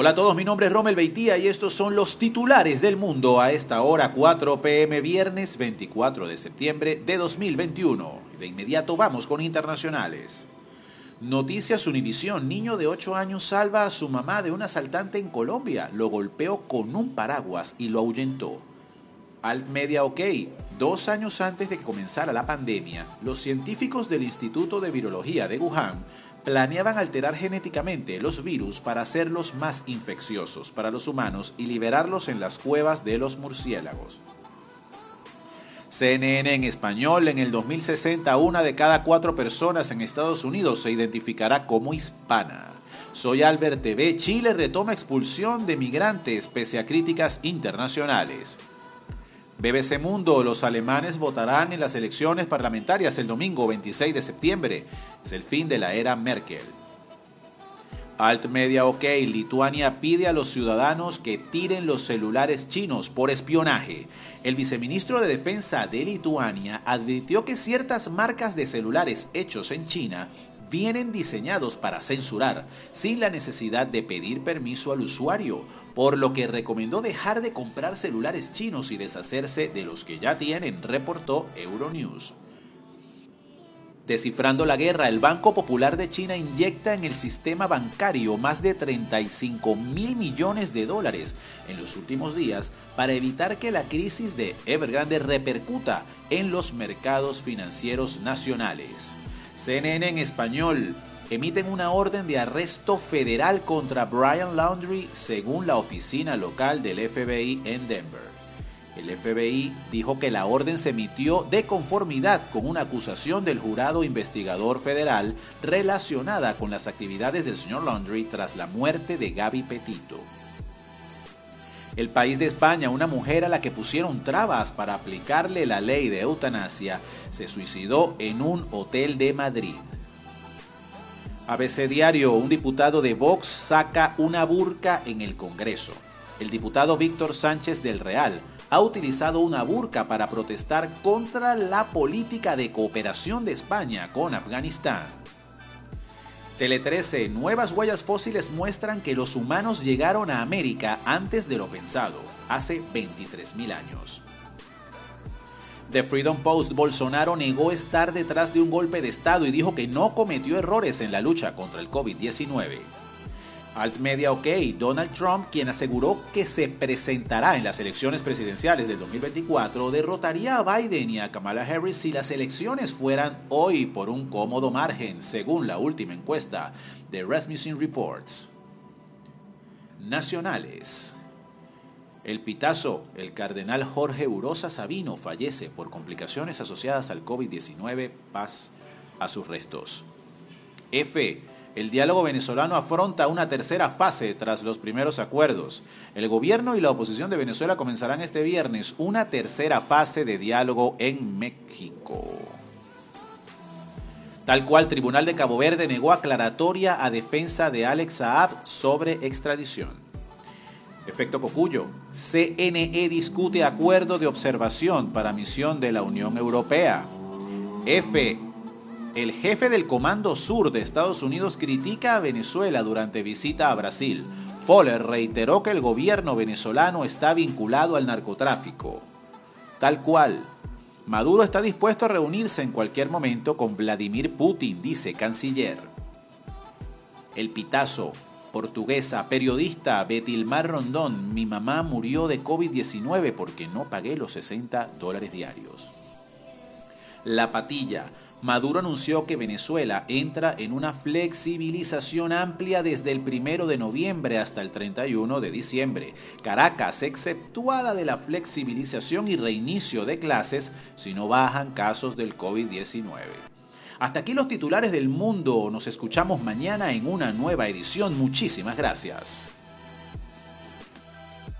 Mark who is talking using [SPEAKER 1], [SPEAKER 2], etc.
[SPEAKER 1] Hola a todos, mi nombre es Romel Beitía y estos son los titulares del mundo a esta hora 4 pm viernes 24 de septiembre de 2021. De inmediato vamos con internacionales. Noticias Univisión, niño de 8 años salva a su mamá de un asaltante en Colombia, lo golpeó con un paraguas y lo ahuyentó. Alt Media OK, dos años antes de que comenzara la pandemia, los científicos del Instituto de Virología de Wuhan planeaban alterar genéticamente los virus para hacerlos más infecciosos para los humanos y liberarlos en las cuevas de los murciélagos. CNN en español, en el 2060 una de cada cuatro personas en Estados Unidos se identificará como hispana. Soy Albert TV, Chile retoma expulsión de migrantes pese a críticas internacionales. BBC Mundo, los alemanes votarán en las elecciones parlamentarias el domingo 26 de septiembre. Es el fin de la era Merkel. Alt Media OK, Lituania pide a los ciudadanos que tiren los celulares chinos por espionaje. El viceministro de Defensa de Lituania advirtió que ciertas marcas de celulares hechos en China vienen diseñados para censurar sin la necesidad de pedir permiso al usuario, por lo que recomendó dejar de comprar celulares chinos y deshacerse de los que ya tienen, reportó Euronews. Descifrando la guerra, el Banco Popular de China inyecta en el sistema bancario más de 35 mil millones de dólares en los últimos días para evitar que la crisis de Evergrande repercuta en los mercados financieros nacionales. CNN en español emiten una orden de arresto federal contra Brian Laundrie según la oficina local del FBI en Denver. El FBI dijo que la orden se emitió de conformidad con una acusación del jurado investigador federal relacionada con las actividades del señor Laundrie tras la muerte de Gaby Petito. El país de España, una mujer a la que pusieron trabas para aplicarle la ley de eutanasia, se suicidó en un hotel de Madrid. ABC Diario, un diputado de Vox saca una burca en el Congreso. El diputado Víctor Sánchez del Real ha utilizado una burca para protestar contra la política de cooperación de España con Afganistán. Tele 13, nuevas huellas fósiles muestran que los humanos llegaron a América antes de lo pensado, hace 23.000 años. The Freedom Post, Bolsonaro negó estar detrás de un golpe de Estado y dijo que no cometió errores en la lucha contra el COVID-19. Alt Media OK, Donald Trump, quien aseguró que se presentará en las elecciones presidenciales del 2024, derrotaría a Biden y a Kamala Harris si las elecciones fueran hoy por un cómodo margen, según la última encuesta de Rasmussen Reports. Nacionales. El pitazo, el cardenal Jorge Urosa Sabino fallece por complicaciones asociadas al COVID-19. Paz a sus restos. F el diálogo venezolano afronta una tercera fase tras los primeros acuerdos. El gobierno y la oposición de Venezuela comenzarán este viernes una tercera fase de diálogo en México. Tal cual, Tribunal de Cabo Verde negó aclaratoria a defensa de Alex Saab sobre extradición. Efecto Cocuyo. CNE discute acuerdo de observación para misión de la Unión Europea. F. El jefe del Comando Sur de Estados Unidos critica a Venezuela durante visita a Brasil. Foller reiteró que el gobierno venezolano está vinculado al narcotráfico. Tal cual. Maduro está dispuesto a reunirse en cualquier momento con Vladimir Putin, dice canciller. El Pitazo, portuguesa, periodista Betilmar Rondón, mi mamá murió de COVID-19 porque no pagué los 60 dólares diarios. La Patilla, Maduro anunció que Venezuela entra en una flexibilización amplia desde el 1 de noviembre hasta el 31 de diciembre. Caracas, exceptuada de la flexibilización y reinicio de clases si no bajan casos del COVID-19. Hasta aquí los titulares del mundo. Nos escuchamos mañana en una nueva edición. Muchísimas gracias.